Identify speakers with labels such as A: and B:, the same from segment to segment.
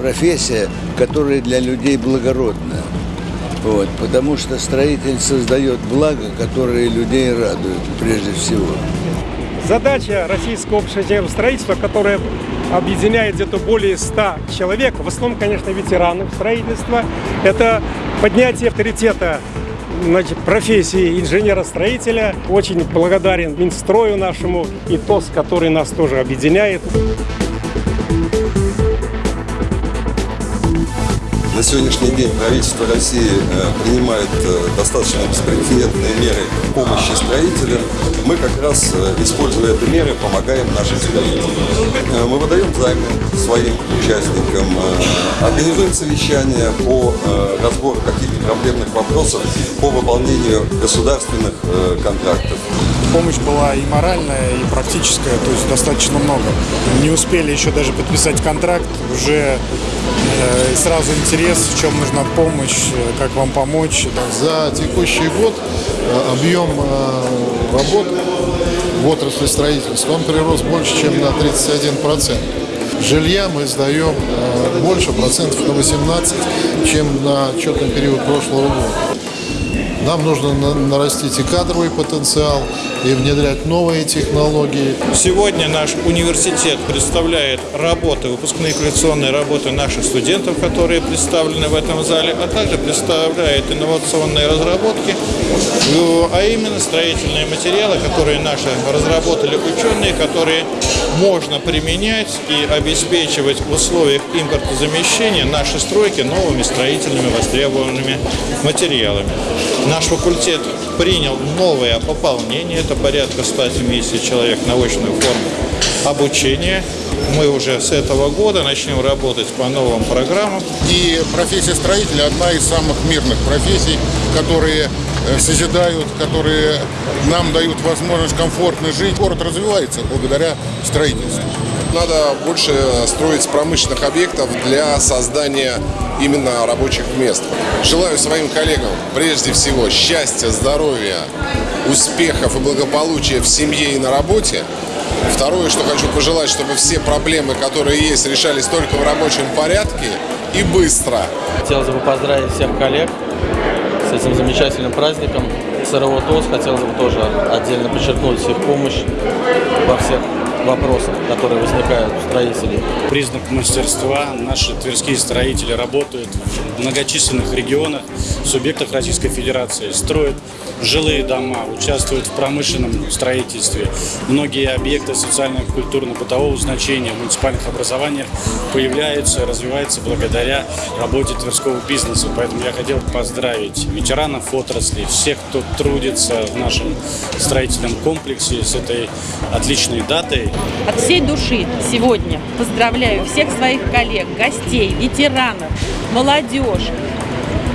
A: профессия, которая для людей благородная. Вот, потому что строитель создает благо, которые людей радуют прежде всего.
B: Задача Российского общества строительства, которая объединяет где-то более 100 человек, в основном, конечно, ветеранов строительства, это поднятие авторитета значит, профессии инженера-строителя. Очень благодарен Минстрою нашему и ТОС, который нас тоже объединяет.
C: На сегодняшний день правительство России э, принимает э, достаточно беспрецедентные меры помощи строителям. Мы как раз, э, используя эти меры, помогаем нашим строителям. Мы выдаем займы своим участникам, организуем совещания по разбору каких-то проблемных вопросов по выполнению государственных контрактов.
D: Помощь была и моральная, и практическая, то есть достаточно много. Не успели еще даже подписать контракт, уже сразу интерес, в чем нужна помощь, э, как вам помочь.
E: За текущий год э, объем работ в отрасли строительства он прирос больше, чем на 31%. Жилья мы сдаем больше, процентов на 18, чем на отчетный период прошлого года. Нам нужно нарастить и кадровый потенциал, и внедрять новые технологии.
F: Сегодня наш университет представляет работы, выпускные коллекционные работы наших студентов, которые представлены в этом зале, а также представляет инновационные разработки, а именно строительные материалы, которые наши разработали ученые, которые можно применять и обеспечивать в условиях импортозамещения наши стройки новыми строительными востребованными материалами. Наш факультет принял новое пополнение, это порядка 170 человек на очную форму обучения. Мы уже с этого года начнем работать по новым программам.
G: И профессия строителя одна из самых мирных профессий, которые э, созидают, которые нам дают возможность комфортно жить. Город развивается благодаря строительству.
H: Надо больше строить промышленных объектов для создания именно рабочих мест. Желаю своим коллегам прежде всего счастья, здоровья, успехов и благополучия в семье и на работе. Второе, что хочу пожелать, чтобы все проблемы, которые есть, решались только в рабочем порядке и быстро.
I: Хотелось бы поздравить всех коллег с этим замечательным праздником. СРО ТОС хотелось бы тоже отдельно подчеркнуть их помощь во всех вопросов, которые возникают у строителей.
J: Признак мастерства. Наши тверские строители работают в многочисленных регионах, субъектах Российской Федерации, строят жилые дома, участвуют в промышленном строительстве. Многие объекты социально-культурно-бытового значения в муниципальных образованиях появляются, развиваются благодаря работе тверского бизнеса. Поэтому я хотел поздравить ветеранов отрасли, всех, кто трудится в нашем строительном комплексе с этой отличной датой.
K: От всей души сегодня поздравляю всех своих коллег, гостей, ветеранов, молодежь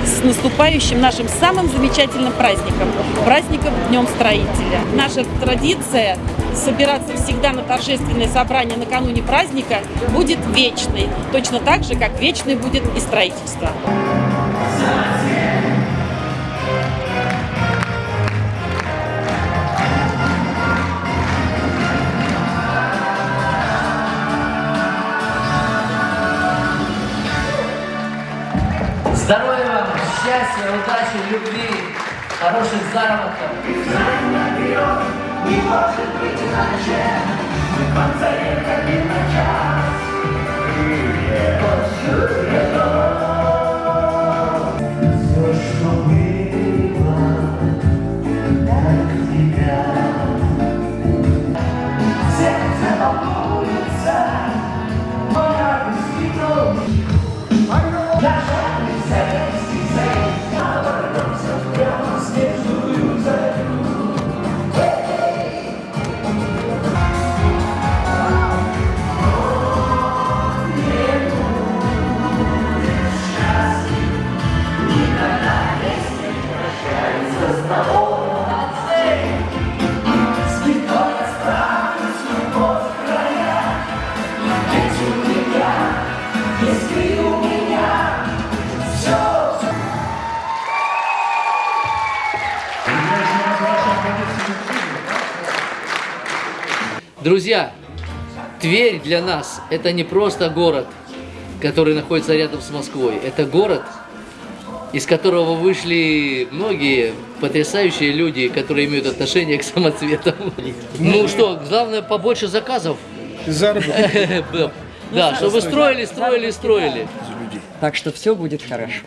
K: с наступающим нашим самым замечательным праздником, праздником Днем Строителя. Наша традиция собираться всегда на торжественное собрание накануне праздника будет вечной, точно так же, как вечной будет и строительство.
L: Счастья, удачи, любви, хороших заработков. Не может быть иначе, на час.
M: Друзья, Тверь для нас это не просто город, который находится рядом с Москвой. Это город, из которого вышли многие потрясающие люди, которые имеют отношение к самоцветам. Ну что, главное побольше заказов.
B: Заработок.
M: Да, чтобы строили, строили, строили.
N: Так что все будет хорошо.